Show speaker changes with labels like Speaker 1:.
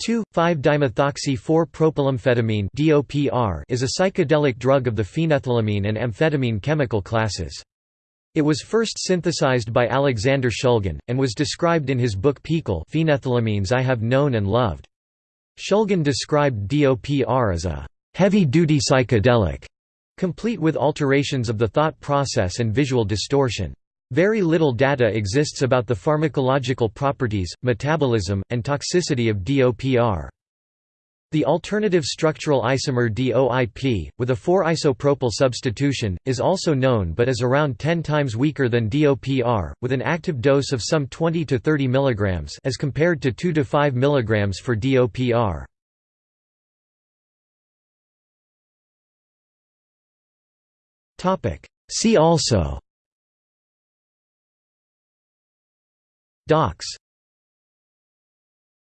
Speaker 1: 2,5-dimethoxy-4-propylamphetamine (DOPR) is a psychedelic drug of the phenethylamine and amphetamine chemical classes. It was first synthesized by Alexander Shulgin, and was described in his book PiHKAL Phenethylamines I Have Known and Loved. Shulgin described DOPR as a heavy-duty psychedelic, complete with alterations of the thought process and visual distortion. Very little data exists about the pharmacological properties, metabolism, and toxicity of DOPR. The alternative structural isomer DOIP, with a 4-isopropyl substitution, is also known but is around 10 times weaker than DOPR, with an active dose of some 20 to 30 mg as compared to 2 to 5 mg for DOPR. See also
Speaker 2: Dox